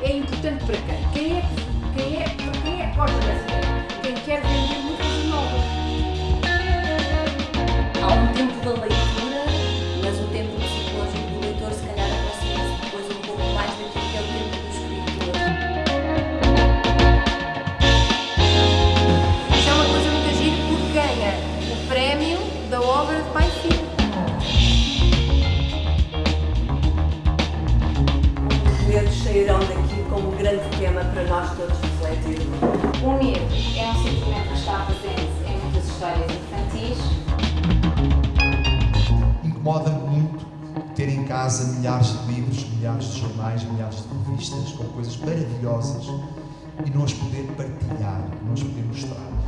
É importante para quem? Quem é, quem é, quem é ideia? Quem quer vender muitas novas. Há um tempo da leitura, mas o tempo psicológico do leitor se calhar sairão daqui como um grande tema para nós todos refletirmos. O medo é um sentimento que está presente em muitas histórias infantis. Incomoda-me muito ter em casa milhares de livros, milhares de jornais, milhares de revistas com coisas maravilhosas e não as poder partilhar, não as poder mostrar.